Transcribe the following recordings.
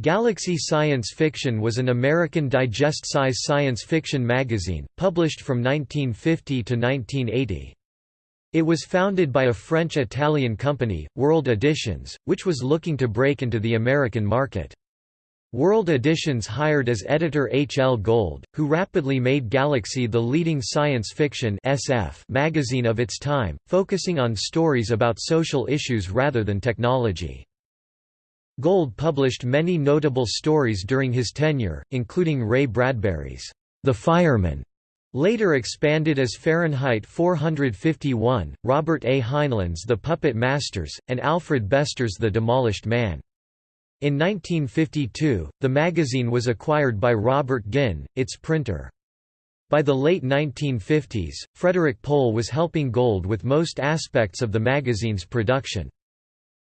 Galaxy Science Fiction was an American digest-size science fiction magazine, published from 1950 to 1980. It was founded by a French-Italian company, World Editions, which was looking to break into the American market. World Editions hired as editor H. L. Gold, who rapidly made Galaxy the leading science fiction SF magazine of its time, focusing on stories about social issues rather than technology. Gold published many notable stories during his tenure, including Ray Bradbury's The Fireman, later expanded as Fahrenheit 451, Robert A. Heinlein's The Puppet Masters, and Alfred Bester's The Demolished Man. In 1952, the magazine was acquired by Robert Guinn, its printer. By the late 1950s, Frederik Pohl was helping Gold with most aspects of the magazine's production.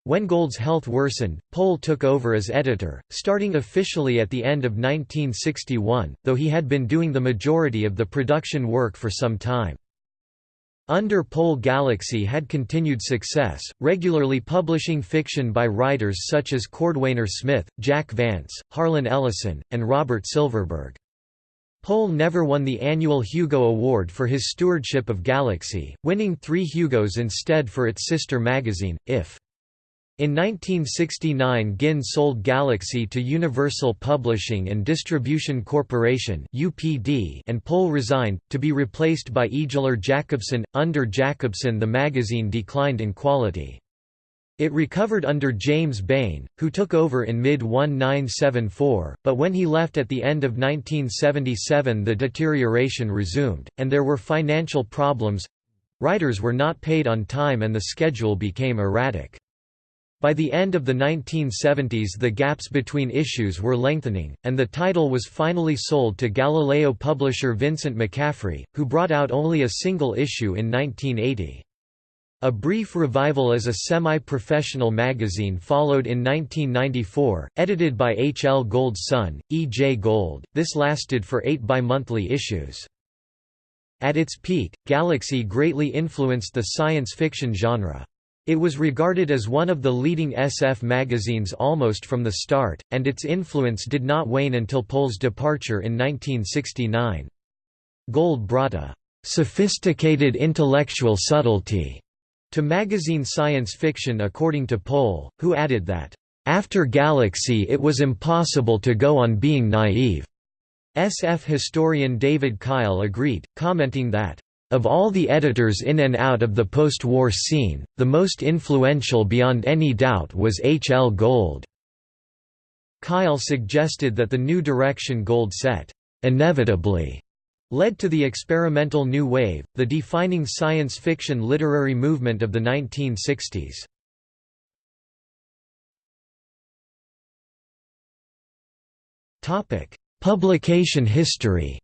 When Gold's health worsened, Pohl took over as editor, starting officially at the end of 1961, though he had been doing the majority of the production work for some time. Under Pohl Galaxy had continued success, regularly publishing fiction by writers such as Cordwainer Smith, Jack Vance, Harlan Ellison, and Robert Silverberg. Pohl never won the annual Hugo Award for his stewardship of Galaxy, winning three Hugos instead for its sister magazine, IF. In 1969 Guinn sold Galaxy to Universal Publishing and Distribution Corporation and Pohl resigned, to be replaced by Ejler Jakobsson. Under Jakobsson the magazine declined in quality. It recovered under James Baen, who took over in mid-1974, but when he left at the end of 1977 the deterioration resumed, and there were financial problems—writers were not paid on time and the schedule became erratic. By the end of the 1970s the gaps between issues were lengthening, and the title was finally sold to Galileo publisher Vincent McCaffrey, who brought out only a single issue in 1980. A brief revival as a semi-professional magazine followed in 1994, edited by H. L. Gold's son, E. J. Gold. This lasted for eight bi-monthly issues. At its peak, Galaxy greatly influenced the science fiction genre. It was regarded as one of the leading SF magazines almost from the start, and its influence did not wane until Pohl's departure in 1969. Gold brought a "...sophisticated intellectual subtlety." to magazine science fiction according to Pohl, who added that, "...after Galaxy it was impossible to go on being naive." SF historian David Kyle agreed, commenting that, of all the editors in and out of the post-war scene, the most influential beyond any doubt was H. L. Gold. Kyle suggested that the new direction Gold set, inevitably, led to the experimental new wave, the defining science fiction literary movement of the 1960s. Publication history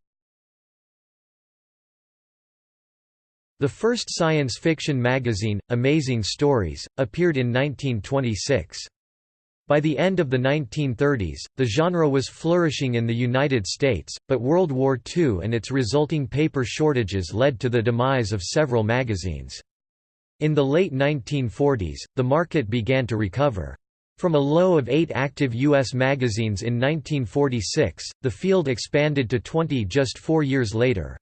The first science fiction magazine, Amazing Stories, appeared in 1926. By the end of the 1930s, the genre was flourishing in the United States, but World War II and its resulting paper shortages led to the demise of several magazines. In the late 1940s, the market began to recover. From a low of eight active U.S. magazines in 1946, the field expanded to 20 just four years later.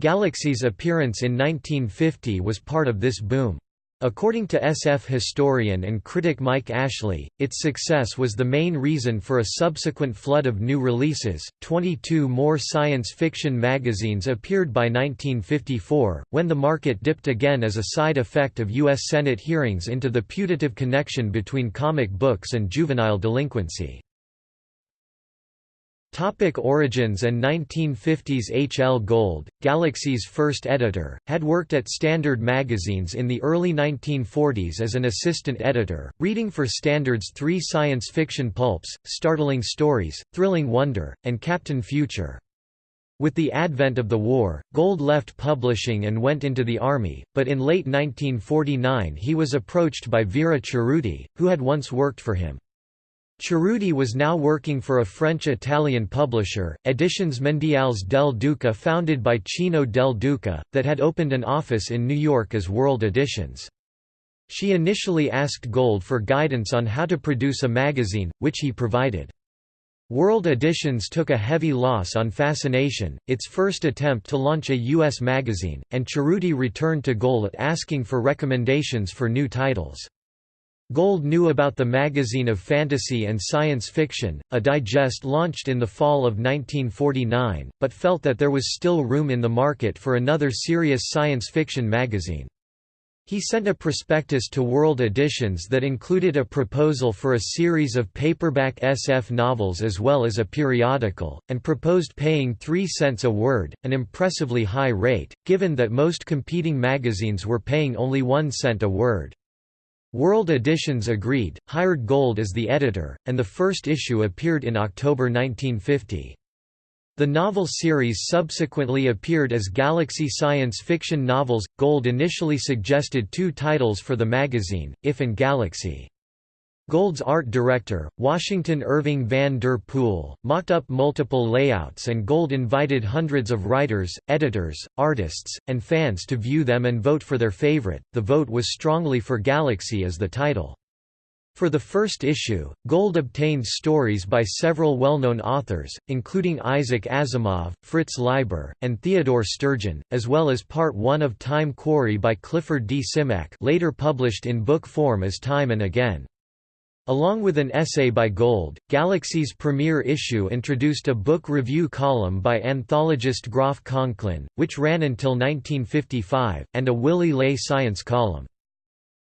Galaxy's appearance in 1950 was part of this boom. According to SF historian and critic Mike Ashley, its success was the main reason for a subsequent flood of new releases. 22 more science fiction magazines appeared by 1954, when the market dipped again as a side effect of U.S. Senate hearings into the putative connection between comic books and juvenile delinquency. Topic origins and 1950s H. L. Gold, Galaxy's first editor, had worked at Standard magazines in the early 1940s as an assistant editor, reading for Standard's three science fiction pulps, Startling Stories, Thrilling Wonder, and Captain Future. With the advent of the war, Gold left publishing and went into the army, but in late 1949 he was approached by Vera Cerruti, who had once worked for him. Cerruti was now working for a French-Italian publisher, Editions Mondiales del Duca founded by Cino del Duca, that had opened an office in New York as World Editions. She initially asked Gold for guidance on how to produce a magazine, which he provided. World Editions took a heavy loss on Fascination, its first attempt to launch a U.S. magazine, and Cerruti returned to Gold asking for recommendations for new titles. Gold knew about the magazine of fantasy and science fiction, a digest launched in the fall of 1949, but felt that there was still room in the market for another serious science fiction magazine. He sent a prospectus to World Editions that included a proposal for a series of paperback SF novels as well as a periodical, and proposed paying 3 cents a word, an impressively high rate, given that most competing magazines were paying only 1 cent a word. World Editions agreed, hired Gold as the editor, and the first issue appeared in October 1950. The novel series subsequently appeared as Galaxy Science Fiction Novels. Gold initially suggested two titles for the magazine, If and Galaxy. Gold's art director, Washington Irving van der Poel, mocked up multiple layouts and Gold invited hundreds of writers, editors, artists, and fans to view them and vote for their favorite. The vote was strongly for Galaxy as the title. For the first issue, Gold obtained stories by several well-known authors, including Isaac Asimov, Fritz Leiber, and Theodore Sturgeon, as well as Part 1 of Time Quarry by Clifford D. Simak later published in book form as Time and Again. Along with an essay by Gold, Galaxy's premiere issue introduced a book review column by anthologist Groff Conklin, which ran until 1955, and a Willy Ley science column.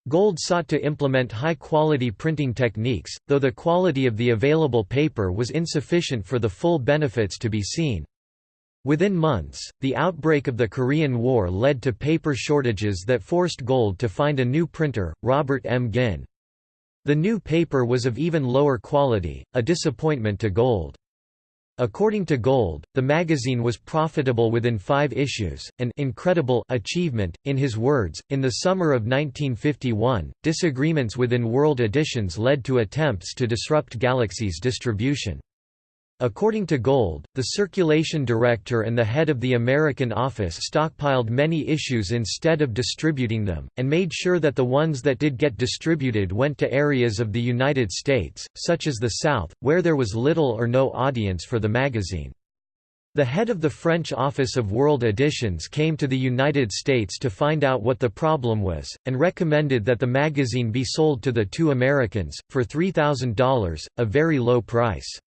Gold sought to implement high-quality printing techniques, though the quality of the available paper was insufficient for the full benefits to be seen. Within months, the outbreak of the Korean War led to paper shortages that forced Gold to find a new printer, Robert M. Guinn. The new paper was of even lower quality, a disappointment to Gold. According to Gold, the magazine was profitable within five issues, an incredible achievement. In his words, in the summer of 1951, disagreements within World Editions led to attempts to disrupt Galaxy's distribution. According to Gold, the circulation director and the head of the American office stockpiled many issues instead of distributing them, and made sure that the ones that did get distributed went to areas of the United States, such as the South, where there was little or no audience for the magazine. The head of the French office of World Editions came to the United States to find out what the problem was, and recommended that the magazine be sold to the two Americans, for $3,000, a very low price.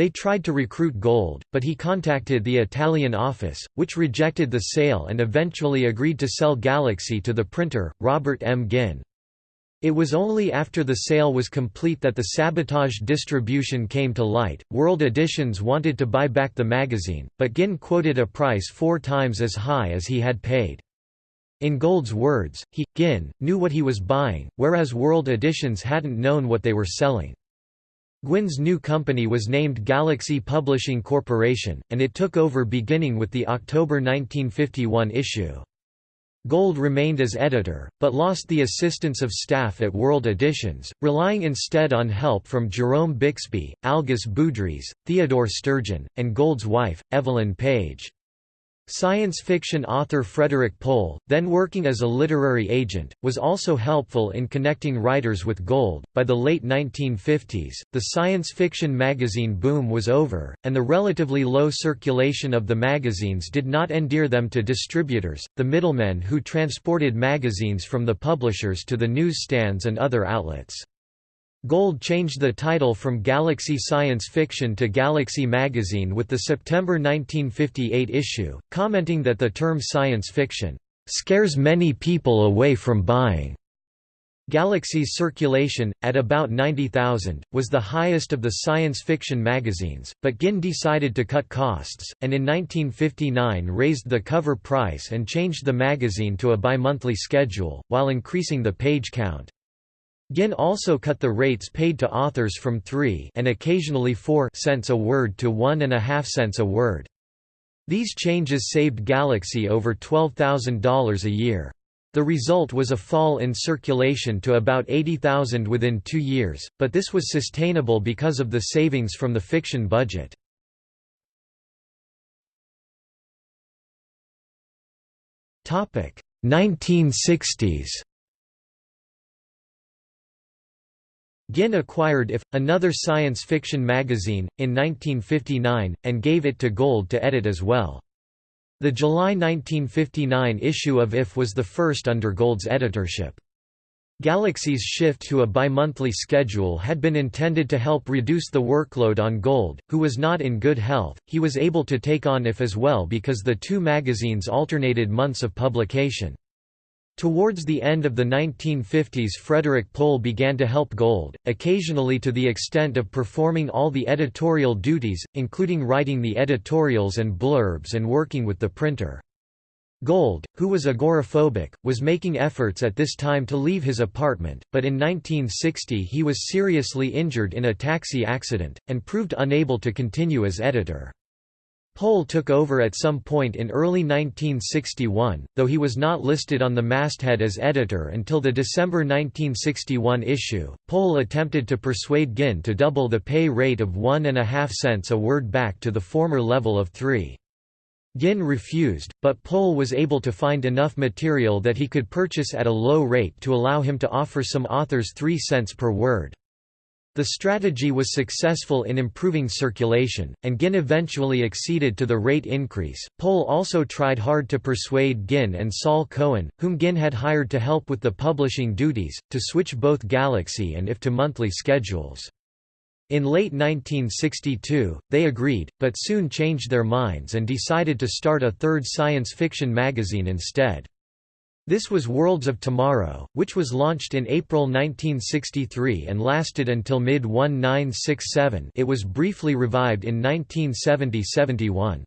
They tried to recruit Gold, but he contacted the Italian office, which rejected the sale and eventually agreed to sell Galaxy to the printer, Robert M. Guinn. It was only after the sale was complete that the sabotage distribution came to light. World Editions wanted to buy back the magazine, but Guinn quoted a price four times as high as he had paid. In Gold's words, he, Guinn, knew what he was buying, whereas World Editions hadn't known what they were selling. Guinn's new company was named Galaxy Publishing Corporation, and it took over beginning with the October 1951 issue. Gold remained as editor, but lost the assistance of staff at World Editions, relying instead on help from Jerome Bixby, Algis Budrys, Theodore Sturgeon, and Gold's wife, Evelyn Paige. Science fiction author Frederik Pohl, then working as a literary agent, was also helpful in connecting writers with Gold. By the late 1950s, the science fiction magazine boom was over, and the relatively low circulation of the magazines did not endear them to distributors, the middlemen who transported magazines from the publishers to the newsstands and other outlets. Gold changed the title from Galaxy Science Fiction to Galaxy Magazine with the September 1958 issue, commenting that the term science fiction scares many people away from buying. Galaxy's circulation, at about 90,000, was the highest of the science fiction magazines, but Guinn decided to cut costs, and in 1959 raised the cover price and changed the magazine to a bi-monthly schedule, while increasing the page count. Guinn also cut the rates paid to authors from 3 and occasionally 4 cents a word to 1 and a half cents a word. These changes saved Galaxy over $12,000 a year. The result was a fall in circulation to about 80,000 within two years, but this was sustainable because of the savings from the fiction budget. Topic 1960s Guinn acquired IF, another science fiction magazine, in 1959, and gave it to Gold to edit as well. The July 1959 issue of IF was the first under Gold's editorship. Galaxy's shift to a bi-monthly schedule had been intended to help reduce the workload on Gold, who was not in good health. He was able to take on IF as well because the two magazines alternated months of publication. Towards the end of the 1950s Frederik Pohl began to help Gold, occasionally to the extent of performing all the editorial duties, including writing the editorials and blurbs and working with the printer. Gold, who was agoraphobic, was making efforts at this time to leave his apartment, but in 1960 he was seriously injured in a taxi accident, and proved unable to continue as editor. Pohl took over at some point in early 1961, though he was not listed on the masthead as editor until the December 1961 issue. Pohl attempted to persuade Guinn to double the pay rate of one and a half cents a word back to the former level of three. Guinn refused, but Pohl was able to find enough material that he could purchase at a low rate to allow him to offer some authors 3 cents per word. The strategy was successful in improving circulation, and Guinn eventually acceded to the rate increase. Pohl also tried hard to persuade Guinn and Saul Cohen, whom Guinn had hired to help with the publishing duties, to switch both Galaxy and IF to monthly schedules. In late 1962, they agreed, but soon changed their minds and decided to start a third science fiction magazine instead. This was Worlds of Tomorrow, which was launched in April 1963 and lasted until mid-1967 it was briefly revived in 1970–71.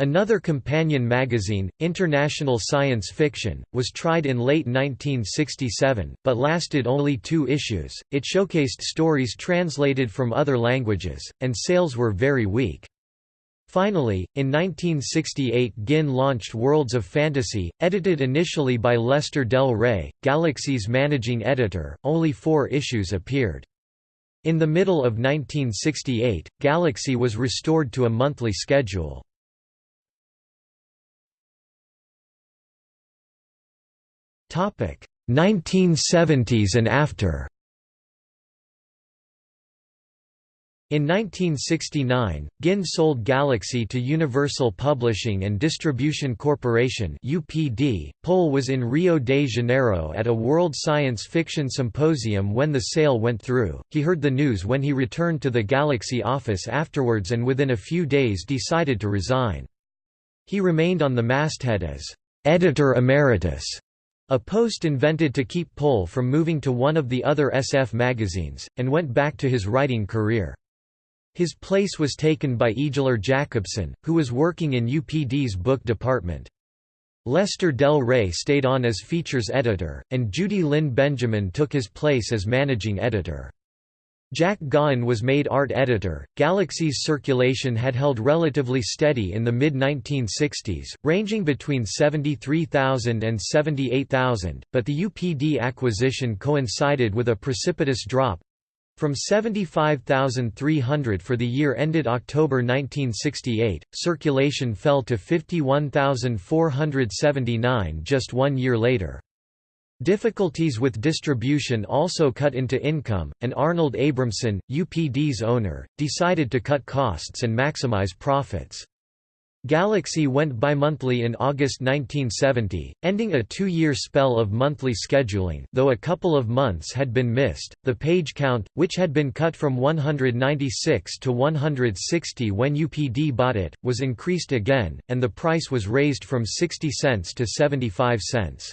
Another companion magazine, International Science Fiction, was tried in late 1967, but lasted only two issues. It showcased stories translated from other languages, and sales were very weak. Finally, in 1968 Guinn launched Worlds of Fantasy, edited initially by Lester Del Rey, Galaxy's managing editor, only four issues appeared. In the middle of 1968, Galaxy was restored to a monthly schedule. Topic 1970s and after In 1969, Guinn sold Galaxy to Universal Publishing and Distribution Corporation (UPD). Pohl was in Rio de Janeiro at a World Science Fiction Symposium when the sale went through. He heard the news when he returned to the Galaxy office afterwards and within a few days decided to resign. He remained on the masthead as editor emeritus, a post invented to keep Pohl from moving to one of the other SF magazines, and went back to his writing career. His place was taken by Ejler Jakobsson, who was working in UPD's book department. Lester Del Rey stayed on as features editor, and Judy Lynn Benjamin took his place as managing editor. Jack Gaughan was made art editor. Galaxy's circulation had held relatively steady in the mid 1960s, ranging between 73,000 and 78,000, but the UPD acquisition coincided with a precipitous drop from 75,300 for the year ended October 1968, circulation fell to 51,479 just one year later. Difficulties with distribution also cut into income, and Arnold Abramson, UPD's owner, decided to cut costs and maximize profits. Galaxy went bimonthly in August 1970, ending a two-year spell of monthly scheduling though a couple of months had been missed. The page count, which had been cut from 196 to 160 when UPD bought it, was increased again, and the price was raised from 60 cents to 75 cents.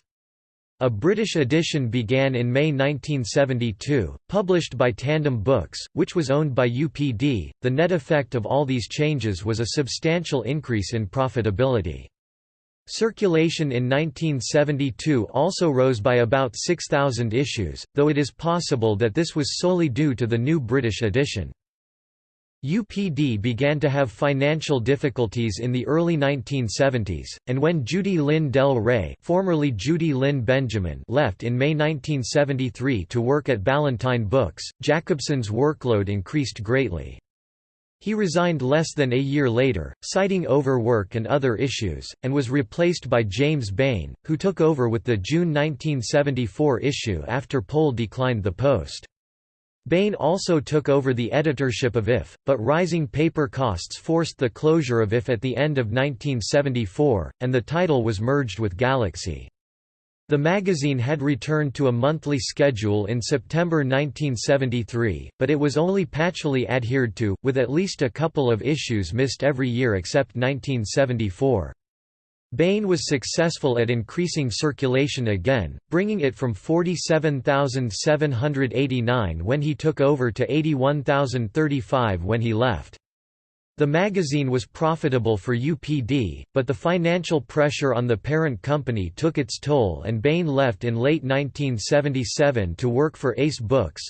A British edition began in May 1972, published by Tandem Books, which was owned by UPD. The net effect of all these changes was a substantial increase in profitability. Circulation in 1972 also rose by about 6,000 issues, though it is possible that this was solely due to the new British edition. UPD began to have financial difficulties in the early 1970s, and when Judy Lynn Del Rey formerly Judy Lynn Benjamin left in May 1973 to work at Ballantine Books, Jakobsson's workload increased greatly. He resigned less than a year later, citing overwork and other issues, and was replaced by James Baen, who took over with the June 1974 issue after Pohl declined the post. Baen also took over the editorship of IF, but rising paper costs forced the closure of IF at the end of 1974, and the title was merged with Galaxy. The magazine had returned to a monthly schedule in September 1973, but it was only patchily adhered to, with at least a couple of issues missed every year except 1974. Baen was successful at increasing circulation again, bringing it from 47,789 when he took over to 81,035 when he left. The magazine was profitable for UPD, but the financial pressure on the parent company took its toll and Baen left in late 1977 to work for Ace Books.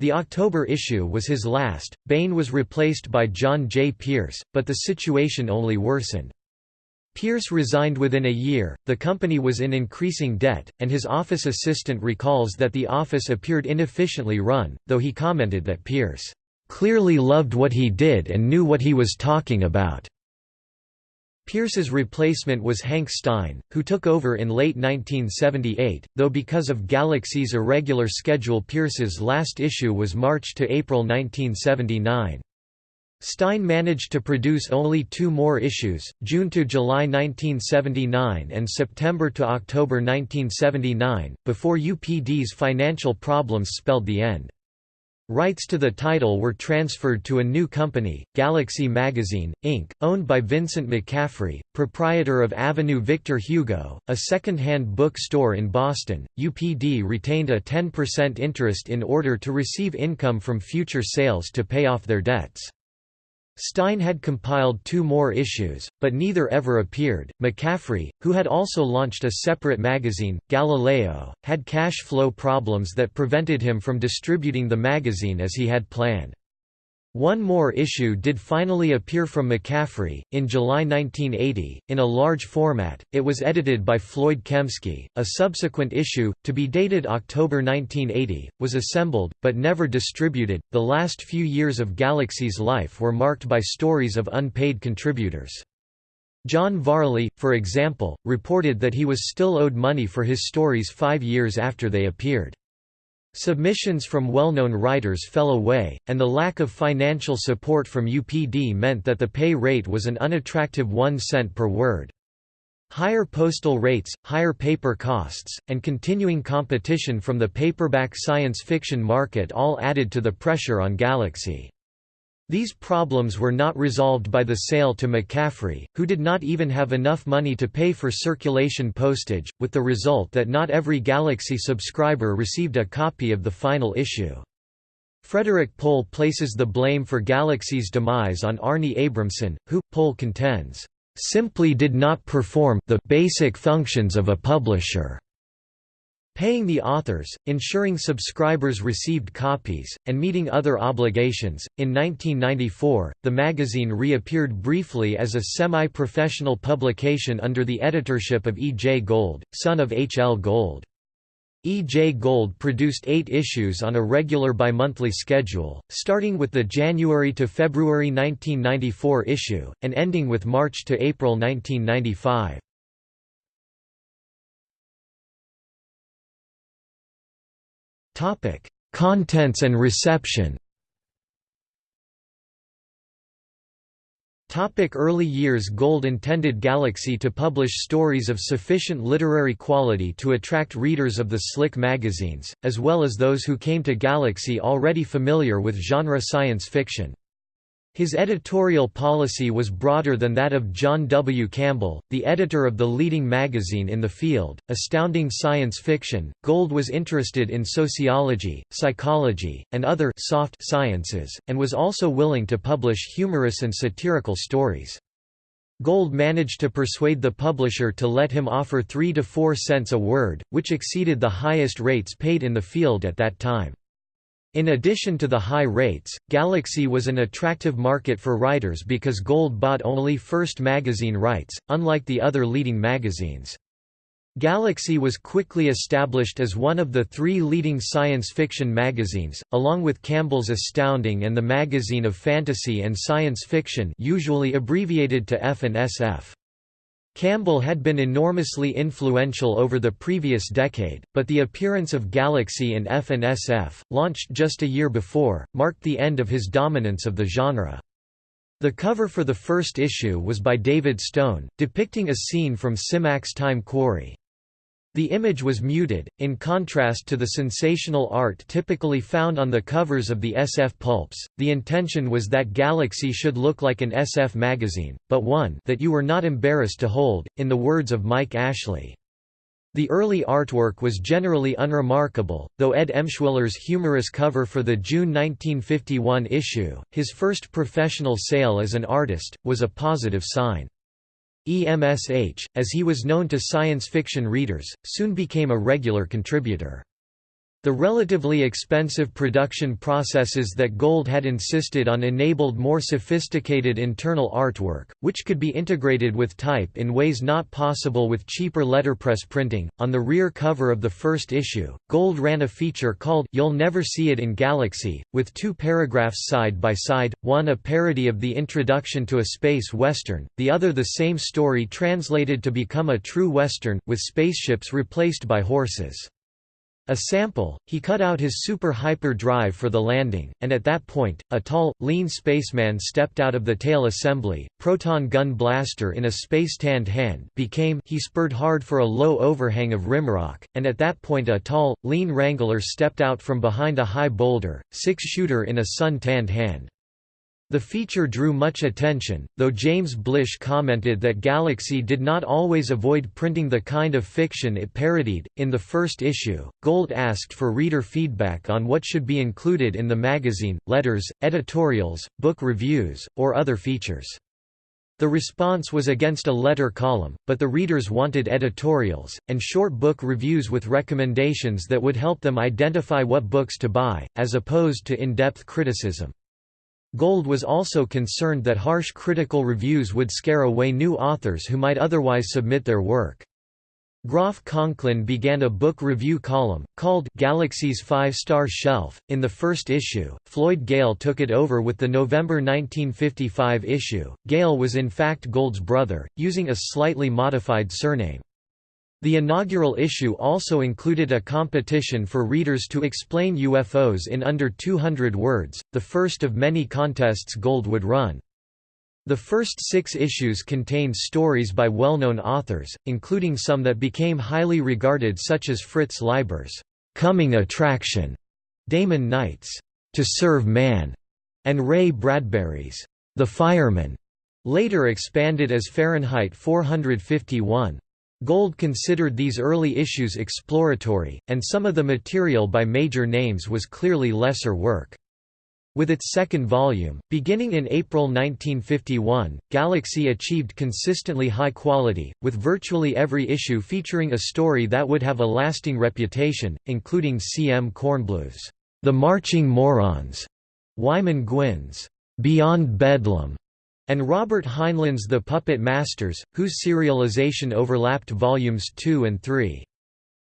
The October issue was his last. Baen was replaced by John J. Pierce, but the situation only worsened. Pierce resigned within a year, the company was in increasing debt, and his office assistant recalls that the office appeared inefficiently run, though he commented that Pierce, "...clearly loved what he did and knew what he was talking about." Pierce's replacement was Hank Stein, who took over in late 1978, though because of Galaxy's irregular schedule Pierce's last issue was March to April 1979. Stein managed to produce only two more issues, June to July 1979 and September to October 1979, before UPD's financial problems spelled the end. Rights to the title were transferred to a new company, Galaxy Magazine, Inc., owned by Vincent McCaffrey, proprietor of Avenue Victor Hugo, a second-hand book store in Boston. UPD retained a 10% interest in order to receive income from future sales to pay off their debts. Stein had compiled two more issues, but neither ever appeared. McCaffrey, who had also launched a separate magazine, Galileo, had cash flow problems that prevented him from distributing the magazine as he had planned. One more issue did finally appear from McCaffrey, in July 1980, in a large format. It was edited by Floyd Kemske. A subsequent issue, to be dated October 1980, was assembled, but never distributed. The last few years of Galaxy's life were marked by stories of unpaid contributors. John Varley, for example, reported that he was still owed money for his stories five years after they appeared. Submissions from well-known writers fell away, and the lack of financial support from UPD meant that the pay rate was an unattractive one cent per word. Higher postal rates, higher paper costs, and continuing competition from the paperback science fiction market all added to the pressure on Galaxy. These problems were not resolved by the sale to McCaffrey, who did not even have enough money to pay for circulation postage, with the result that not every Galaxy subscriber received a copy of the final issue. Frederik Pohl places the blame for Galaxy's demise on Arnie Abramson, who, Pohl contends, "...simply did not perform the basic functions of a publisher." Paying the authors, ensuring subscribers received copies, and meeting other obligations. In 1994, the magazine reappeared briefly as a semi professional publication under the editorship of E. J. Gold, son of H. L. Gold. E. J. Gold produced eight issues on a regular bimonthly schedule, starting with the January to February 1994 issue, and ending with March to April 1995. Contents and reception. Topic early years Gold intended Galaxy to publish stories of sufficient literary quality to attract readers of the slick magazines, as well as those who came to Galaxy already familiar with genre science fiction. His editorial policy was broader than that of John W. Campbell, the editor of the leading magazine in the field, Astounding Science Fiction. Gold was interested in sociology, psychology, and other soft sciences, and was also willing to publish humorous and satirical stories. Gold managed to persuade the publisher to let him offer 3 to 4 cents a word, which exceeded the highest rates paid in the field at that time. In addition to the high rates, Galaxy was an attractive market for writers because Gold bought only First magazine rights, unlike the other leading magazines. Galaxy was quickly established as one of the three leading science fiction magazines, along with Campbell's Astounding and the Magazine of Fantasy and Science Fiction usually abbreviated to F and SF. Campbell had been enormously influential over the previous decade, but the appearance of Galaxy in F and SF, launched just a year before, marked the end of his dominance of the genre. The cover for the first issue was by David Stone, depicting a scene from Simak's Time Quarry. The image was muted, in contrast to the sensational art typically found on the covers of the SF pulps. The intention was that Galaxy should look like an SF magazine, but one that you were not embarrassed to hold, in the words of Mike Ashley. The early artwork was generally unremarkable, though Ed Emshwiller's humorous cover for the June 1951 issue, his first professional sale as an artist, was a positive sign. EMSH, as he was known to science fiction readers, soon became a regular contributor. The relatively expensive production processes that Gold had insisted on enabled more sophisticated internal artwork, which could be integrated with type in ways not possible with cheaper letterpress printing. On the rear cover of the first issue, Gold ran a feature called You'll Never See It in Galaxy, with two paragraphs side by side, one a parody of the introduction to a space western, the other the same story translated to become a true western, with spaceships replaced by horses. A sample, he cut out his super hyper drive for the landing, and at that point, a tall, lean spaceman stepped out of the tail assembly, proton gun blaster in a space-tanned hand became he spurred hard for a low overhang of rimrock, and at that point a tall, lean wrangler stepped out from behind a high boulder, six-shooter in a sun-tanned hand. The feature drew much attention, though James Blish commented that Galaxy did not always avoid printing the kind of fiction it parodied. In the first issue, Gold asked for reader feedback on what should be included in the magazine, letters, editorials, book reviews, or other features. The response was against a letter column, but the readers wanted editorials, and short book reviews with recommendations that would help them identify what books to buy, as opposed to in-depth criticism. Gold was also concerned that harsh critical reviews would scare away new authors who might otherwise submit their work. Groff Conklin began a book review column, called Galaxy's Five-Star Shelf. In the first issue, Floyd Gale took it over with the November 1955 issue. Gale was in fact Gold's brother, using a slightly modified surname. The inaugural issue also included a competition for readers to explain UFOs in under 200 words, the first of many contests Gold would run. The first six issues contained stories by well-known authors, including some that became highly regarded such as Fritz Leiber's "'Coming Attraction", Damon Knight's "'To Serve Man", and Ray Bradbury's "'The Fireman", later expanded as Fahrenheit 451. Gold considered these early issues exploratory, and some of the material by major names was clearly lesser work. With its second volume, beginning in April 1951, Galaxy achieved consistently high quality, with virtually every issue featuring a story that would have a lasting reputation, including C. M. Kornbluth's The Marching Morons, Wyman Guin's Beyond Bedlam, and Robert Heinlein's The Puppet Masters, whose serialization overlapped volumes 2 and 3.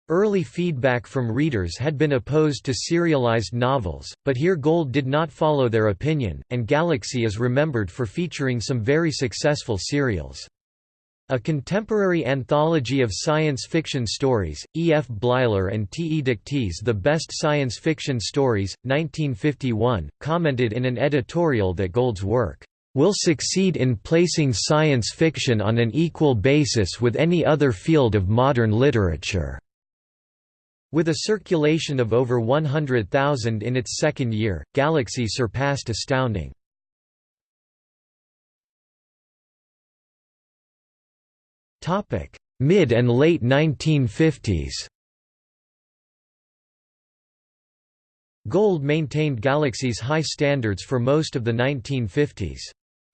Early feedback from readers had been opposed to serialized novels, but here Gold did not follow their opinion, and Galaxy is remembered for featuring some very successful serials. A contemporary anthology of science fiction stories, E. F. Bleiler and T. E. Dikty's The Best Science Fiction Stories, 1951, commented in an editorial that Gold's work will succeed in placing science fiction on an equal basis with any other field of modern literature." With a circulation of over 100,000 in its second year, Galaxy surpassed Astounding. Mid and late 1950s Gold maintained Galaxy's high standards for most of the 1950s.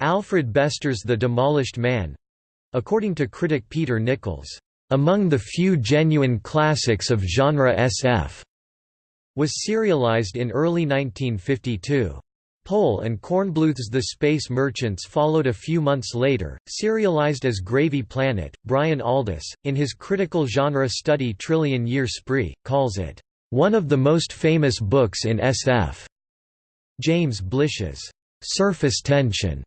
Alfred Bester's The Demolished Man—according to critic Peter Nichols, "...among the few genuine classics of genre SF", was serialized in early 1952. Pohl and Kornbluth's The Space Merchants followed a few months later, serialized as Gravy Planet. Brian Aldiss, in his critical genre study Trillion Year Spree, calls it, one of the most famous books in SF. James Blish's Surface Tension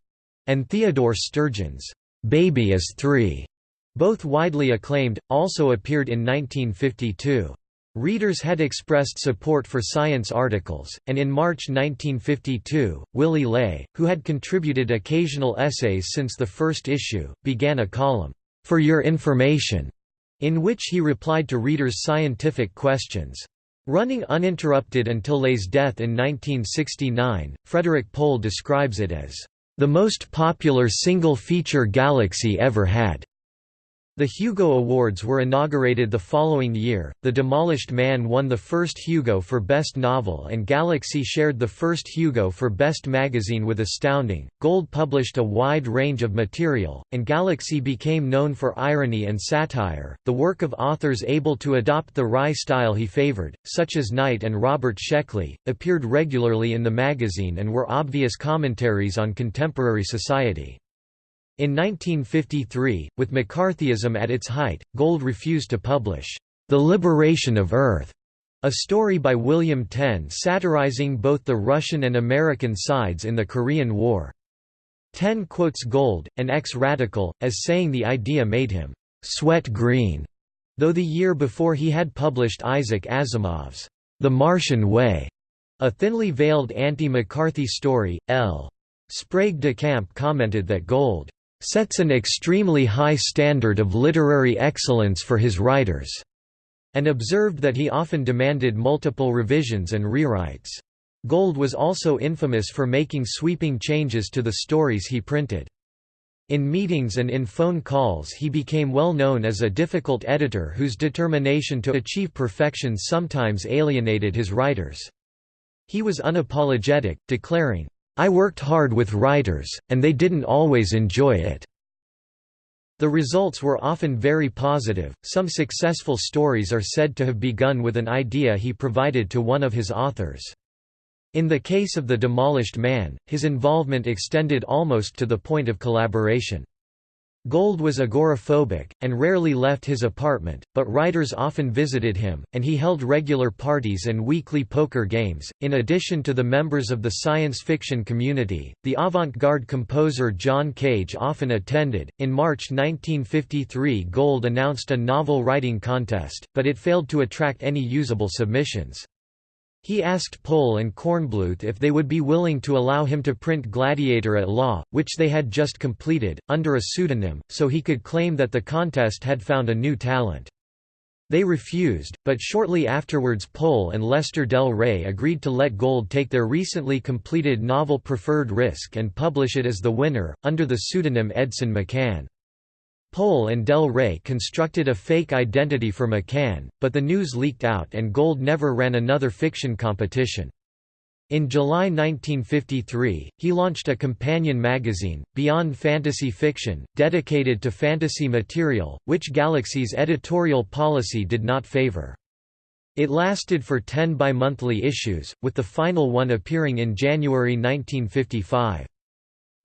and Theodore Sturgeon's "'Baby is Three' Both widely acclaimed, also appeared in 1952. Readers had expressed support for science articles, and in March 1952, Willy Ley, who had contributed occasional essays since the first issue, began a column, "'For Your Information' in which he replied to readers' scientific questions. Running uninterrupted until Ley's death in 1969, Frederik Pohl describes it as, "...the most popular single-feature Galaxy ever had." The Hugo Awards were inaugurated the following year. The Demolished Man won the first Hugo for Best Novel, and Galaxy shared the first Hugo for Best Magazine with Astounding. Gold published a wide range of material, and Galaxy became known for irony and satire, the work of authors able to adopt the wry style he favored, such as Knight and Robert Sheckley, appeared regularly in the magazine and were obvious commentaries on contemporary society. In 1953, with McCarthyism at its height, Gold refused to publish, "'The Liberation of Earth' a story by William Tenn satirizing both the Russian and American sides in the Korean War. Tenn quotes Gold, an ex-radical, as saying the idea made him «sweat green», though the year before he had published Isaac Asimov's «The Martian Way», a thinly veiled anti-McCarthy story. L. Sprague de Camp commented that Gold sets an extremely high standard of literary excellence for his writers, and observed that he often demanded multiple revisions and rewrites. Gold was also infamous for making sweeping changes to the stories he printed. In meetings and in phone calls he became well known as a difficult editor whose determination to achieve perfection sometimes alienated his writers. He was unapologetic, declaring, I worked hard with writers, and they didn't always enjoy it. The results were often very positive. Some successful stories are said to have begun with an idea he provided to one of his authors. In the case of The Demolished Man, his involvement extended almost to the point of collaboration. Gold was agoraphobic, and rarely left his apartment, but writers often visited him, and he held regular parties and weekly poker games. In addition to the members of the science fiction community, the avant garde composer John Cage often attended. In March 1953, Gold announced a novel writing contest, but it failed to attract any usable submissions. He asked Pohl and Kornbluth if they would be willing to allow him to print Gladiator at Law, which they had just completed, under a pseudonym, so he could claim that the contest had found a new talent. They refused, but shortly afterwards Pohl and Lester Del Rey agreed to let Gold take their recently completed novel Preferred Risk and publish it as the winner, under the pseudonym Edson McCann. Pohl and Del Rey constructed a fake identity for McCann, but the news leaked out and Gold never ran another fiction competition. In July 1953, he launched a companion magazine, Beyond Fantasy Fiction, dedicated to fantasy material, which Galaxy's editorial policy did not favor. It lasted for ten bi-monthly issues, with the final one appearing in January 1955.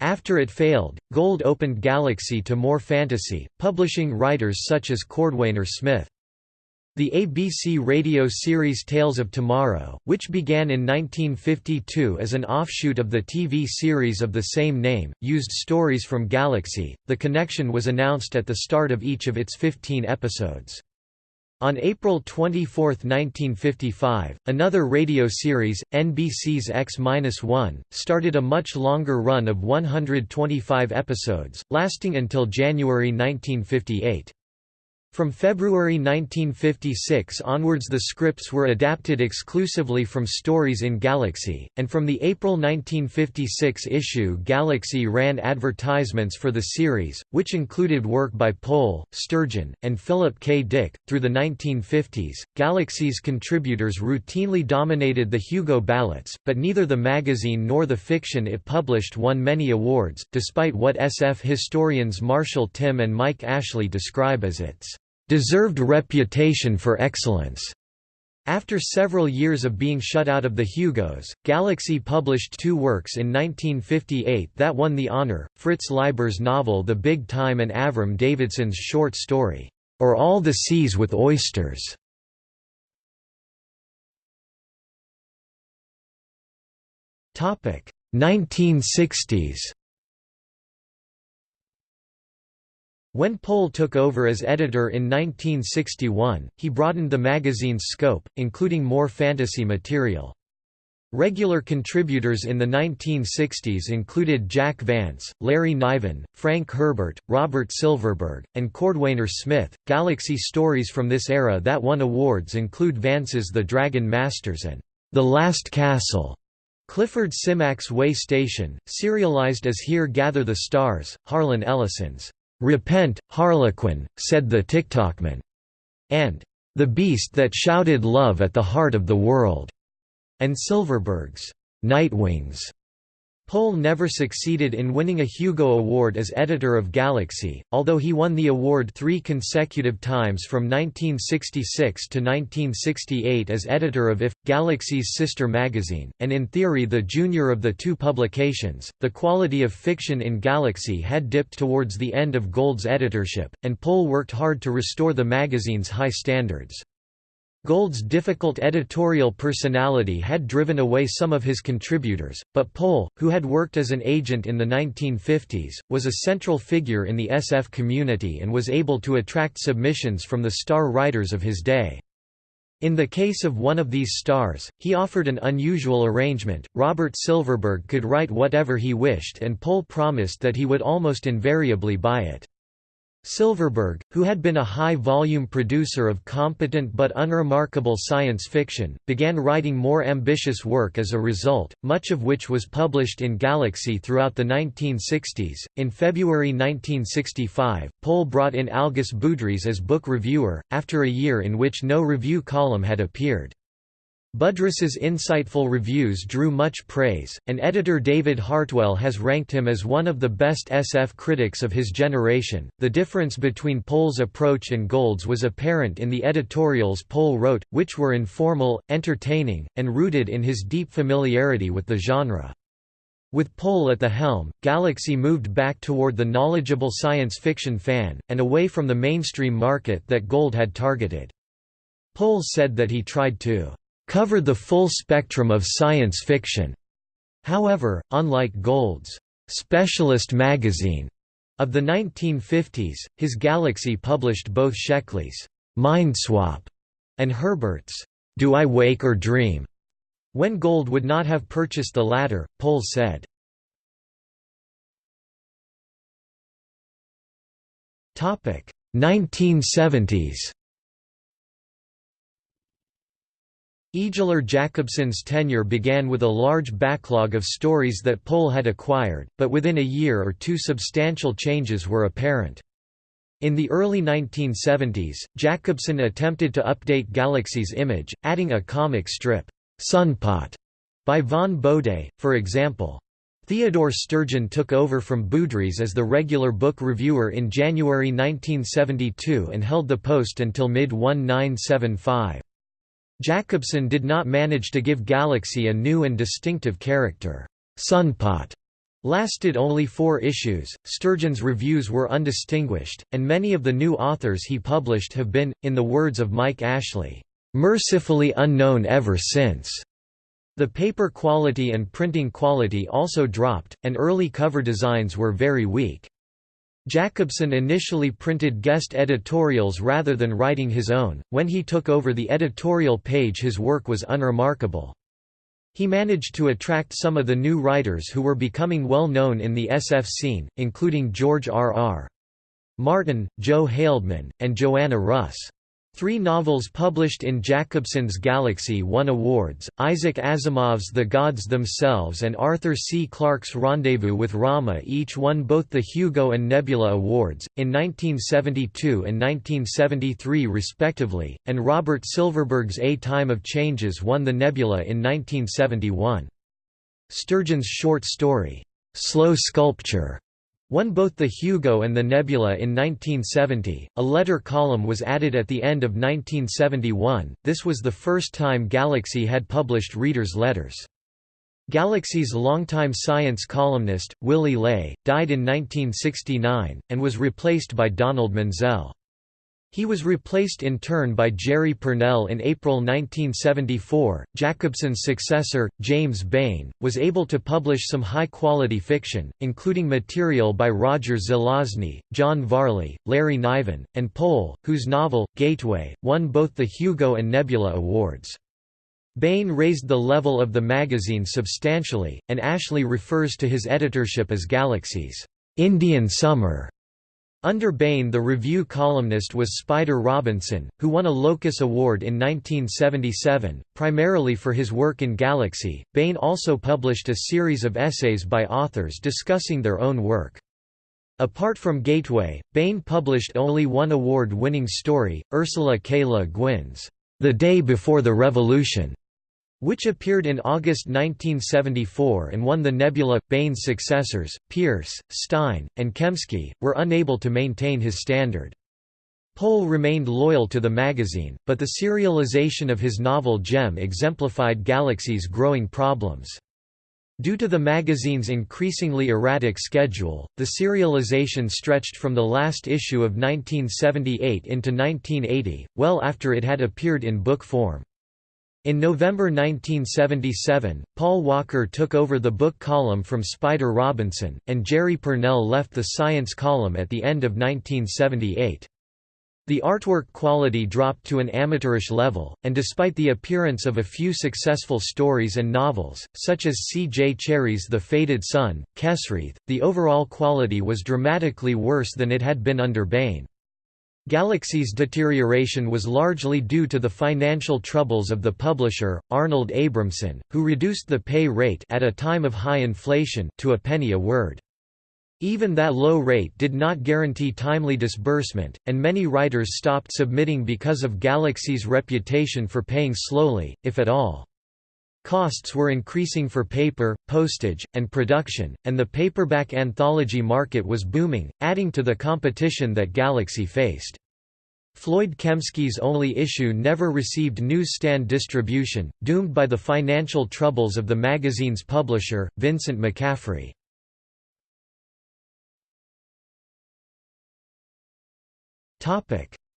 After it failed, Gold opened Galaxy to more fantasy, publishing writers such as Cordwainer Smith. The ABC radio series Tales of Tomorrow, which began in 1952 as an offshoot of the TV series of the same name, used stories from Galaxy. The connection was announced at the start of each of its 15 episodes. On April 24, 1955, another radio series, NBC's X-1, started a much longer run of 125 episodes, lasting until January 1958. From February 1956 onwards the scripts were adapted exclusively from stories in Galaxy, and from the April 1956 issue Galaxy ran advertisements for the series, which included work by Pohl, Sturgeon, and Philip K. Dick. Through the 1950s, Galaxy's contributors routinely dominated the Hugo ballots, but neither the magazine nor the fiction it published won many awards, despite what SF historians Marshall Tymn and Mike Ashley describe as its deserved reputation for excellence. After several years of being shut out of the Hugos, Galaxy published two works in 1958 that won the honor, Fritz Leiber's novel The Big Time and Avram Davidson's short story, Or All the Seas with Oysters. Topic 1960s When Pohl took over as editor in 1961, he broadened the magazine's scope, including more fantasy material. Regular contributors in the 1960s included Jack Vance, Larry Niven, Frank Herbert, Robert Silverberg, and Cordwainer Smith. Galaxy stories from this era that won awards include Vance's The Dragon Masters and The Last Castle. Clifford Simak's Way Station, serialized as Here Gather the Stars, Harlan Ellison's "'Repent, Harlequin,' said the Ticktockman", and "'The Beast That Shouted Love at the Heart of the World' and Silverberg's Nightwings. Pohl never succeeded in winning a Hugo Award as editor of Galaxy, although he won the award three consecutive times from 1966 to 1968 as editor of IF, Galaxy's sister magazine, and in theory the junior of the two publications. The quality of fiction in Galaxy had dipped towards the end of Gold's editorship, and Pohl worked hard to restore the magazine's high standards. Gold's difficult editorial personality had driven away some of his contributors, but Pohl, who had worked as an agent in the 1950s, was a central figure in the SF community and was able to attract submissions from the star writers of his day. In the case of one of these stars, he offered an unusual arrangement, Robert Silverberg could write whatever he wished and Pohl promised that he would almost invariably buy it. Silverberg, who had been a high-volume producer of competent but unremarkable science fiction, began writing more ambitious work as a result, much of which was published in Galaxy throughout the 1960s. In February 1965, Pohl brought in Algis Budrys as book reviewer, after a year in which no review column had appeared. Budrys's insightful reviews drew much praise, and editor David Hartwell has ranked him as one of the best SF critics of his generation. The difference between Pohl's approach and Gold's was apparent in the editorials Pohl wrote, which were informal, entertaining, and rooted in his deep familiarity with the genre. With Pohl at the helm, Galaxy moved back toward the knowledgeable science fiction fan, and away from the mainstream market that Gold had targeted. Pohl said that he tried to cover the full spectrum of science fiction. However, unlike Gold's specialist magazine of the 1950s, his Galaxy published both Sheckley's Mindswap and Herbert's Do I Wake or Dream? When Gold would not have purchased the latter, Pohl said. Topic 1970s Ejler Jakobsson's tenure began with a large backlog of stories that Pohl had acquired, but within a year or two substantial changes were apparent. In the early 1970s, Jacobson attempted to update Galaxy's image, adding a comic strip, Sunpot, by Vaughn Bodē, for example. Theodore Sturgeon took over from Budrys as the regular book reviewer in January 1972 and held the post until mid-1975. Jakobsson did not manage to give Galaxy a new and distinctive character. Sunpot lasted only four issues, Sturgeon's reviews were undistinguished, and many of the new authors he published have been, in the words of Mike Ashley, "...mercifully unknown ever since." The paper quality and printing quality also dropped, and early cover designs were very weak. Jakobsson initially printed guest editorials rather than writing his own. When he took over the editorial page, his work was unremarkable. He managed to attract some of the new writers who were becoming well known in the SF scene, including George R. R. Martin, Joe Haldeman, and Joanna Russ. Three novels published in Jakobsson's Galaxy won awards, Isaac Asimov's The Gods Themselves and Arthur C. Clarke's Rendezvous with Rama each won both the Hugo and Nebula Awards, in 1972 and 1973 respectively, and Robert Silverberg's A Time of Changes won the Nebula in 1971. Sturgeon's short story, Slow Sculpture won both the Hugo and the Nebula in 1970. A letter column was added at the end of 1971. This was the first time Galaxy had published readers' letters. Galaxy's longtime science columnist, Willy Ley, died in 1969, and was replaced by Donald Menzel. He was replaced in turn by Jerry Pournelle in April 1974. Jakobsson's successor, James Baen, was able to publish some high quality fiction, including material by Roger Zelazny, John Varley, Larry Niven, and Pohl, whose novel, Gateway, won both the Hugo and Nebula Awards. Baen raised the level of the magazine substantially, and Ashley refers to his editorship as Galaxy's Indian Summer. Under Baen the review columnist was Spider Robinson, who won a Locus Award in 1977, primarily for his work in Galaxy. Baen also published a series of essays by authors discussing their own work. Apart from Gateway, Baen published only one award-winning story, Ursula K. Le Guin's The Day Before the Revolution, which appeared in August 1974 and won the Nebula. Baen's successors, Pierce, Stein, and Kemske, were unable to maintain his standard. Pohl remained loyal to the magazine, but the serialization of his novel Gem exemplified Galaxy's growing problems. Due to the magazine's increasingly erratic schedule, the serialization stretched from the last issue of 1978 into 1980, well after it had appeared in book form. In November 1977, Paul Walker took over the book column from Spider Robinson, and Jerry Pournelle left the science column at the end of 1978. The artwork quality dropped to an amateurish level, and despite the appearance of a few successful stories and novels, such as C. J. Cherryh's The Faded Sun, Kesrith, the overall quality was dramatically worse than it had been under Baen. Galaxy's deterioration was largely due to the financial troubles of the publisher, Arnold Abramson, who reduced the pay rate at a time of high inflation to a penny a word. Even that low rate did not guarantee timely disbursement, and many writers stopped submitting because of Galaxy's reputation for paying slowly, if at all. Costs were increasing for paper, postage, and production, and the paperback anthology market was booming, adding to the competition that Galaxy faced. Floyd Kemske's only issue never received newsstand distribution, doomed by the financial troubles of the magazine's publisher, Vincent McCaffrey.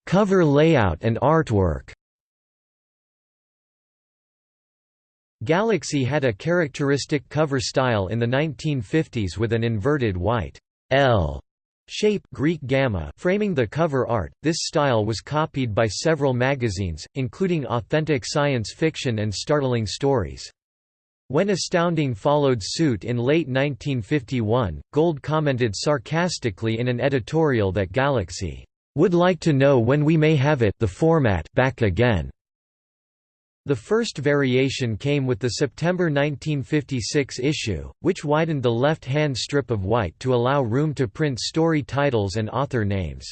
Cover layout and artwork Galaxy had a characteristic cover style in the 1950s with an inverted white L shape Greek gamma framing the cover art. This style was copied by several magazines, including Authentic Science Fiction and Startling Stories. When Astounding followed suit in late 1951, Gold commented sarcastically in an editorial that Galaxy would like to know when we may have it the format back again. The first variation came with the September 1956 issue, which widened the left-hand strip of white to allow room to print story titles and author names.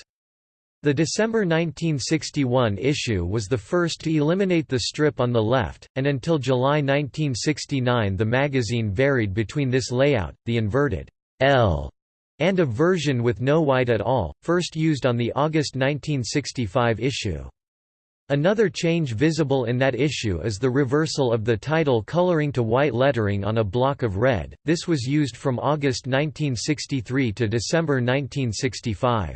The December 1961 issue was the first to eliminate the strip on the left, and until July 1969 the magazine varied between this layout, the inverted L, and a version with no white at all, first used on the August 1965 issue. Another change visible in that issue is the reversal of the title coloring to white lettering on a block of red, this was used from August 1963 to December 1965.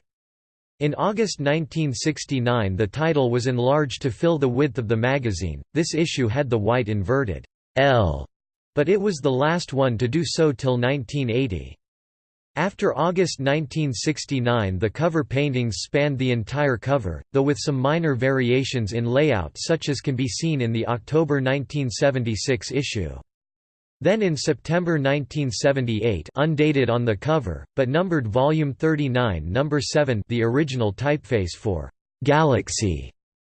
In August 1969 the title was enlarged to fill the width of the magazine, this issue had the white inverted L, but it was the last one to do so till 1980. After August 1969 the cover paintings spanned the entire cover, though with some minor variations in layout such as can be seen in the October 1976 issue. Then in September 1978 undated on the cover, but numbered Volume 39 Number 7 the original typeface for «Galaxy»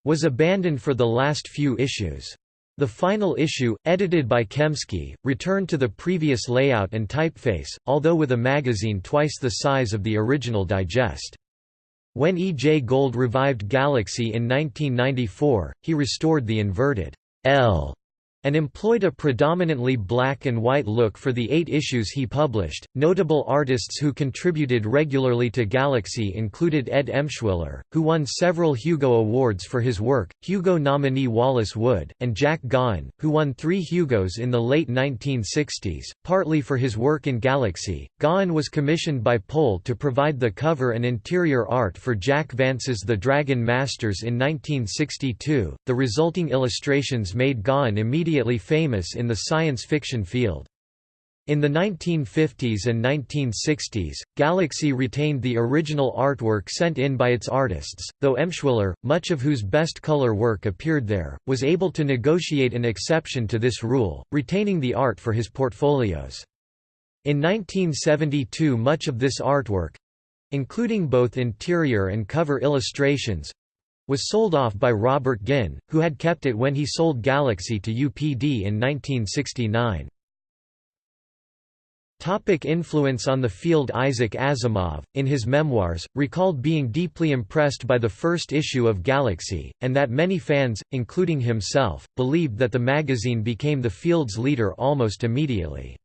was abandoned for the last few issues. The final issue, edited by Kemske, returned to the previous layout and typeface, although with a magazine twice the size of the original digest. When E. J. Gold revived Galaxy in 1994, he restored the inverted L and employed a predominantly black and white look for the eight issues he published. Notable artists who contributed regularly to Galaxy included Ed Emshwiller, who won several Hugo Awards for his work, Hugo nominee Wallace Wood, and Jack Gaughan, who won three Hugos in the late 1960s, partly for his work in Galaxy. Gaughan was commissioned by Pohl to provide the cover and interior art for Jack Vance's The Dragon Masters in 1962. The resulting illustrations made Gaughan immediately immediately famous in the science fiction field. In the 1950s and 1960s, Galaxy retained the original artwork sent in by its artists, though Emshwiller, much of whose best color work appeared there, was able to negotiate an exception to this rule, retaining the art for his portfolios. In 1972 much of this artwork—including both interior and cover illustrations, was sold off by Robert Guinn, who had kept it when he sold Galaxy to UPD in 1969. Topic influence on the field Isaac Asimov, in his memoirs, recalled being deeply impressed by the first issue of Galaxy, and that many fans, including himself, believed that the magazine became the field's leader almost immediately.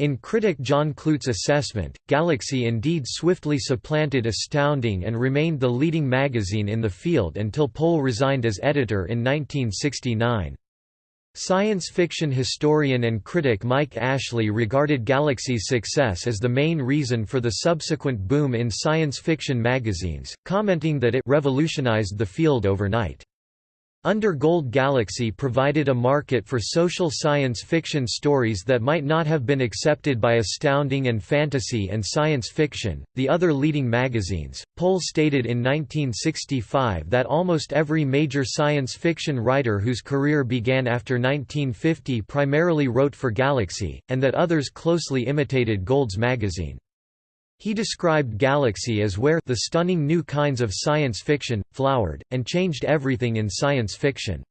In critic John Clute's assessment, Galaxy indeed swiftly supplanted Astounding and remained the leading magazine in the field until Pohl resigned as editor in 1969. Science fiction historian and critic Mike Ashley regarded Galaxy's success as the main reason for the subsequent boom in science fiction magazines, commenting that it revolutionized the field overnight. Under Gold Galaxy provided a market for social science fiction stories that might not have been accepted by astounding and fantasy and science fiction, the other leading magazines. Pohl stated in 1965 that almost every major science fiction writer whose career began after 1950 primarily wrote for Galaxy, and that others closely imitated Gold's magazine. He described Galaxy as where the stunning new kinds of science fiction, flowered, and changed everything in science fiction.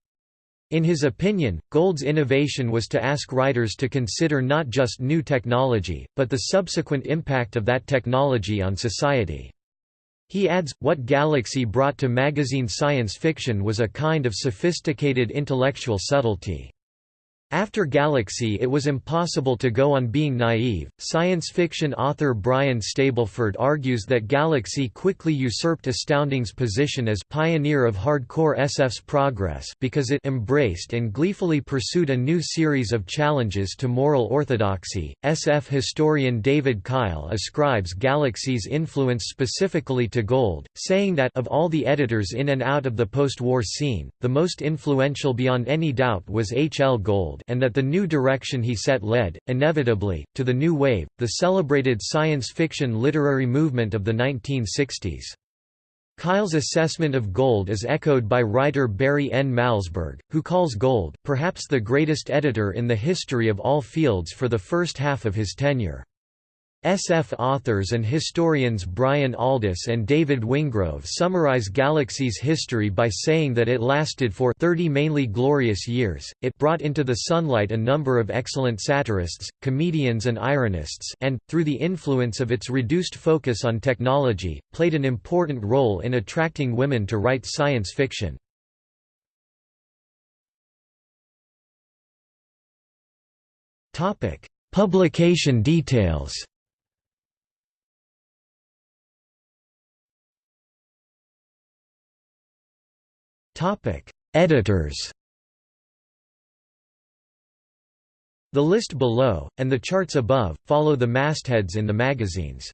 In his opinion, Gold's innovation was to ask writers to consider not just new technology, but the subsequent impact of that technology on society. He adds, what Galaxy brought to magazine science fiction was a kind of sophisticated intellectual subtlety. After Galaxy it was impossible to go on being naive. Science fiction author Brian Stableford argues that Galaxy quickly usurped Astounding's position as pioneer of hardcore SF's progress because it embraced and gleefully pursued a new series of challenges to moral orthodoxy. SF historian David Kyle ascribes Galaxy's influence specifically to Gold, saying that of all the editors in and out of the post-war scene, the most influential beyond any doubt was H. L. Gold and that the new direction he set led, inevitably, to the New Wave, the celebrated science fiction literary movement of the 1960s. Kyle's assessment of Gold is echoed by writer Barry N. Malzberg, who calls Gold, perhaps the greatest editor in the history of all fields for the first half of his tenure. SF authors and historians Brian Aldiss and David Wingrove summarize Galaxy's history by saying that it lasted for 30 mainly glorious years, it brought into the sunlight a number of excellent satirists, comedians and ironists and, through the influence of its reduced focus on technology, played an important role in attracting women to write science fiction. Publication details Editors The list below, and the charts above, follow the mastheads in the magazines.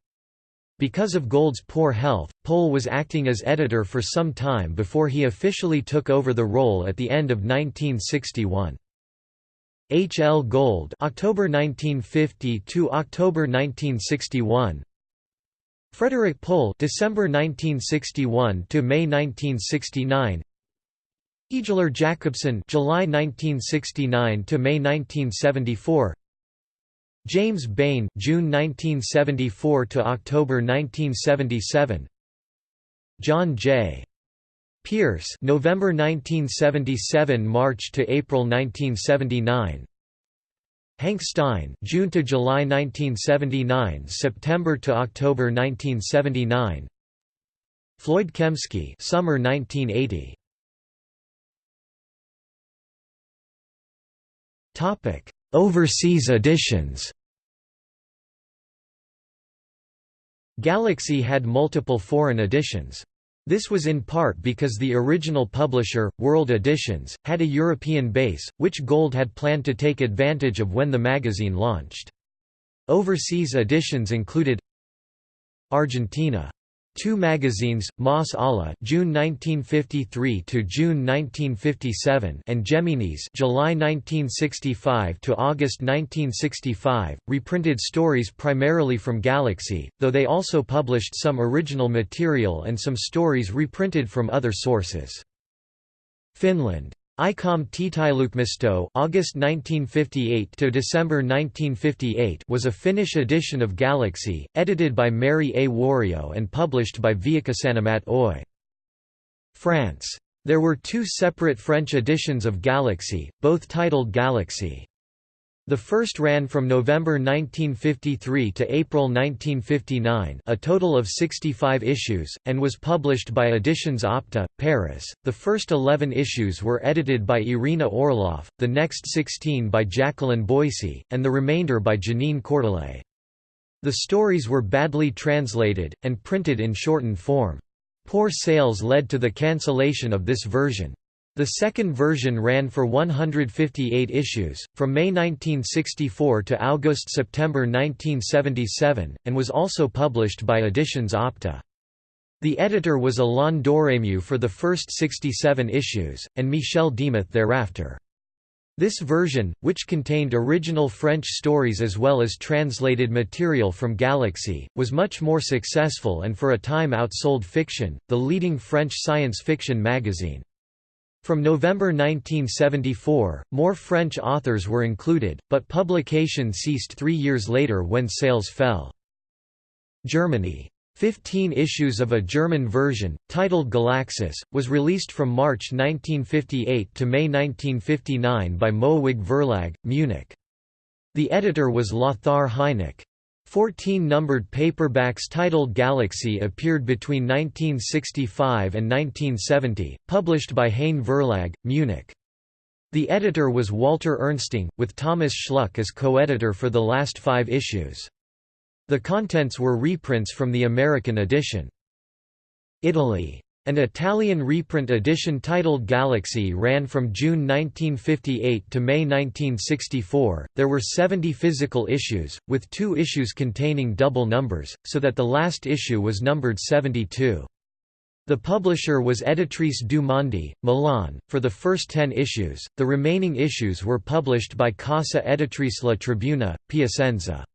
Because of Gold's poor health, Pohl was acting as editor for some time before he officially took over the role at the end of 1961. H. L. Gold October 1950 to October 1961 Frederik Pohl December 1961 to May 1969 Ejler Jakobsson July 1969 to May 1974 James Baen June 1974 to October 1977 John J. Pierce November 1977 March to April 1979 Hank Stein June to July 1979 September to October 1979 Floyd Kemske Summer 1980 Overseas editions Galaxy had multiple foreign editions. This was in part because the original publisher, World Editions, had a European base, which Gold had planned to take advantage of when the magazine launched. Overseas editions included Argentina Two magazines, Más Allá (June 1953 to June 1957) and Geminis (July 1965 to August 1965), reprinted stories primarily from Galaxy, though they also published some original material and some stories reprinted from other sources. Finland Aikamme Tieteislukemisto August 1958 to December 1958 was a Finnish edition of Galaxy, edited by Mary A. Wario and published by Viikkosanomat Oy. France. There were two separate French editions of Galaxy, both titled Galaxy. The first ran from November 1953 to April 1959 a total of 65 issues, and was published by Editions Opta, Paris. The first 11 issues were edited by Irina Orlov, the next 16 by Jacqueline Boissy, and the remainder by Janine Cordelet. The stories were badly translated, and printed in shortened form. Poor sales led to the cancellation of this version. The second version ran for 158 issues, from May 1964 to August–September 1977, and was also published by Editions Opta. The editor was Alain Doremieux for the first 67 issues, and Michel Demuth thereafter. This version, which contained original French stories as well as translated material from Galaxy, was much more successful and for a time outsold Fiction, the leading French science fiction magazine. From November 1974, more French authors were included, but publication ceased three years later when sales fell. Germany. Fifteen issues of a German version, titled Galaxis, was released from March 1958 to May 1959 by Moewig Verlag, Munich. The editor was Lothar Heineck. Fourteen numbered paperbacks titled Galaxy appeared between 1965 and 1970, published by Heyne Verlag, Munich. The editor was Walter Ernsting, with Thomas Schluck as co-editor for the last five issues. The contents were reprints from the American edition. Italy an Italian reprint edition titled Galaxy ran from June 1958 to May 1964. There were 70 physical issues, with two issues containing double numbers, so that the last issue was numbered 72. The publisher was Editrice du Monde, Milan, for the first ten issues, the remaining issues were published by Casa Editrice La Tribuna, Piacenza.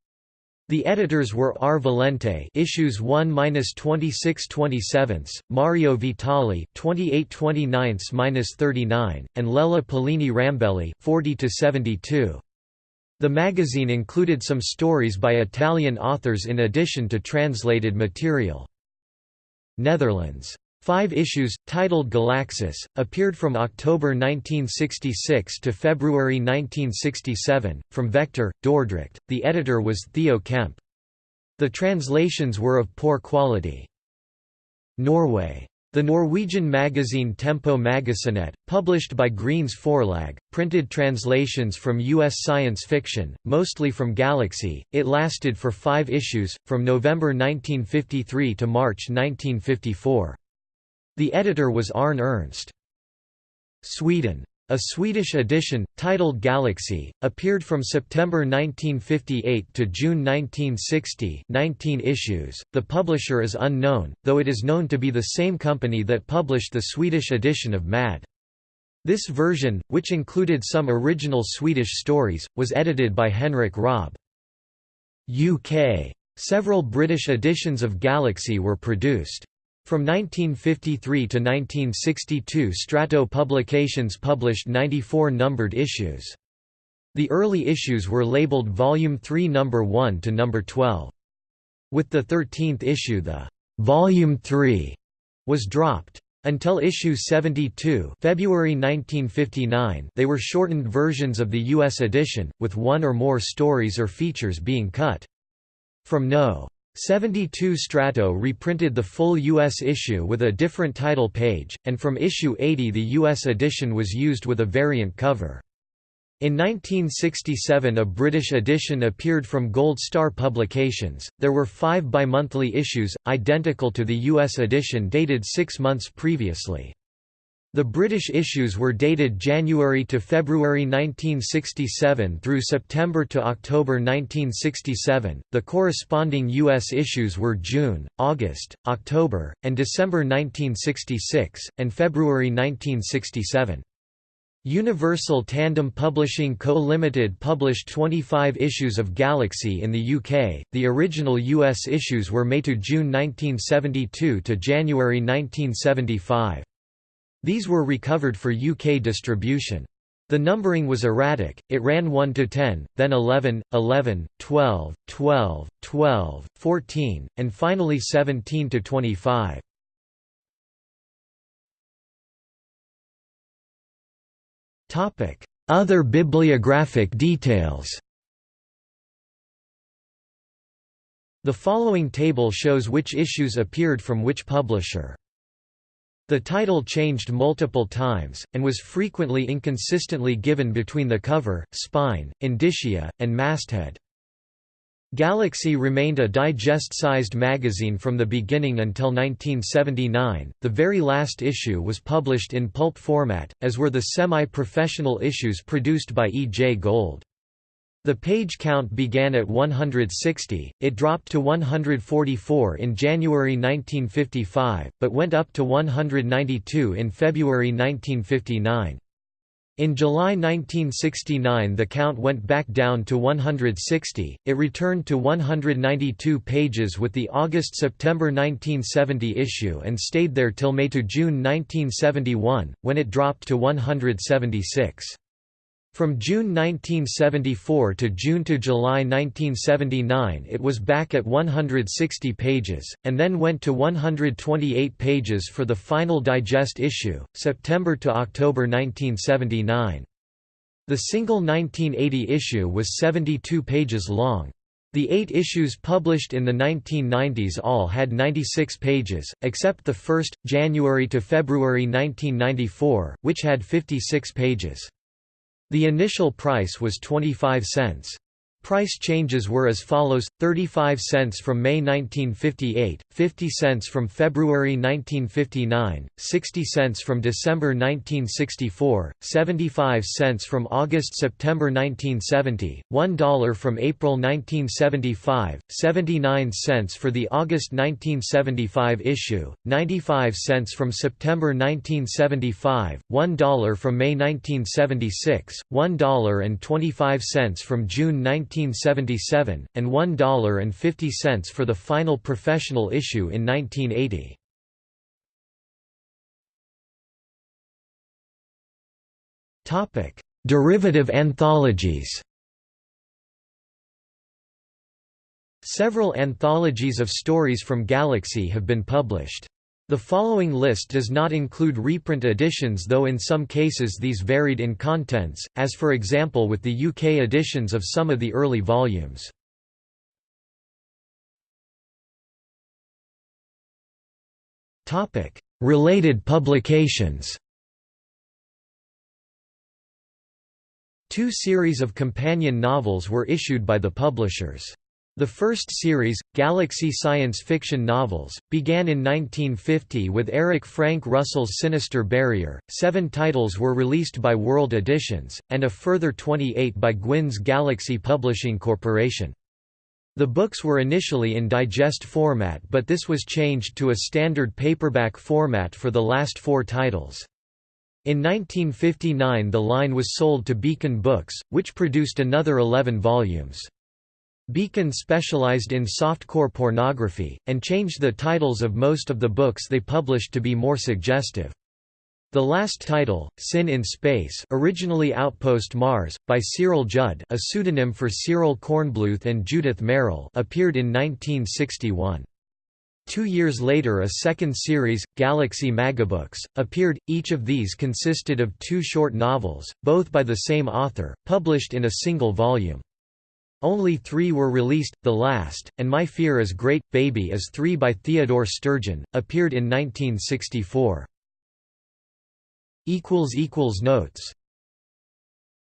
The editors were R. Valente, issues 1-26-27, Mario Vitali, 28-29-39, and Lella Pallini Rambelli, 40-72. The magazine included some stories by Italian authors in addition to translated material. Netherlands Five issues, titled Galaxis, appeared from October 1966 to February 1967, from Vector, Dordrecht, the editor was Theo Kemp. The translations were of poor quality. Norway. The Norwegian magazine Tempo Magazinet, published by Greens Forlag, printed translations from U.S. science fiction, mostly from Galaxy. It lasted for five issues, from November 1953 to March 1954. The editor was Arne Ernst. Sweden. A Swedish edition, titled Galaxy, appeared from September 1958 to June 1960 19 issues. The publisher is unknown, though it is known to be the same company that published the Swedish edition of Mad. This version, which included some original Swedish stories, was edited by Henrik Raab. UK. Several British editions of Galaxy were produced. From 1953 to 1962 Strato Publications published 94 numbered issues. The early issues were labeled Volume 3 Number 1 to Number 12. With the 13th issue the «Volume 3» was dropped. Until issue 72 February 1959 they were shortened versions of the U.S. edition, with one or more stories or features being cut. From No. 72 Strato reprinted the full U.S. issue with a different title page, and from issue 80 the U.S. edition was used with a variant cover. In 1967 a British edition appeared from Gold Star Publications. There were five bimonthly issues, identical to the US edition dated six months previously. The British issues were dated January to February 1967 through September to October 1967. The corresponding US issues were June, August, October, and December 1966 and February 1967. Universal Tandem Publishing Co. Limited published 25 issues of Galaxy in the UK. The original US issues were May to June 1972 to January 1975. These were recovered for UK distribution. The numbering was erratic, it ran 1 to 10, then 11, 11, 12, 12, 12, 14, and finally 17 to 25. Other bibliographic details The following table shows which issues appeared from which publisher. The title changed multiple times, and was frequently inconsistently given between the cover, spine, indicia, and masthead. Galaxy remained a digest-sized magazine from the beginning until 1979. The very last issue was published in pulp format, as were the semi-professional issues produced by E. J. Gold. The page count began at 160, it dropped to 144 in January 1955, but went up to 192 in February 1959. In July 1969 the count went back down to 160, it returned to 192 pages with the August–September 1970 issue and stayed there till May to June 1971, when it dropped to 176. From June 1974 to June to July 1979 it was back at 160 pages, and then went to 128 pages for the final digest issue, September to October 1979. The single 1980 issue was 72 pages long. The eight issues published in the 1990s all had 96 pages, except the first, January to February 1994, which had 56 pages. The initial price was 25 cents. Price changes were as follows, 35 cents from May 1958, 50 cents from February 1959, 60 cents from December 1964, 75 cents from August–September 1970, $1 from April 1975, 79 cents for the August 1975 issue, 95 cents from September 1975, $1 from May 1976, $1.25 from June 19 1977, and $1.50 for the final professional issue in 1980. Derivative anthologies Several anthologies of stories from Galaxy have been published. The following list does not include reprint editions though in some cases these varied in contents, as for example with the UK editions of some of the early volumes. Related publications Two series of companion novels were issued by the publishers. The first series, Galaxy science fiction novels, began in 1950 with Eric Frank Russell's Sinister Barrier. Seven titles were released by World Editions, and a further 28 by Guinn's Galaxy Publishing Corporation. The books were initially in digest format but this was changed to a standard paperback format for the last four titles. In 1959 the line was sold to Beacon Books, which produced another 11 volumes. Beacon specialized in softcore pornography, and changed the titles of most of the books they published to be more suggestive. The last title, Sin in Space originally Outpost Mars, by Cyril Judd a pseudonym for Cyril Kornbluth and Judith Merril appeared in 1961. Two years later a second series, Galaxy Magabooks, appeared, each of these consisted of two short novels, both by the same author, published in a single volume. Only three were released, the last, and My Fear is Great, Baby is Three by Theodore Sturgeon, appeared in 1964. Notes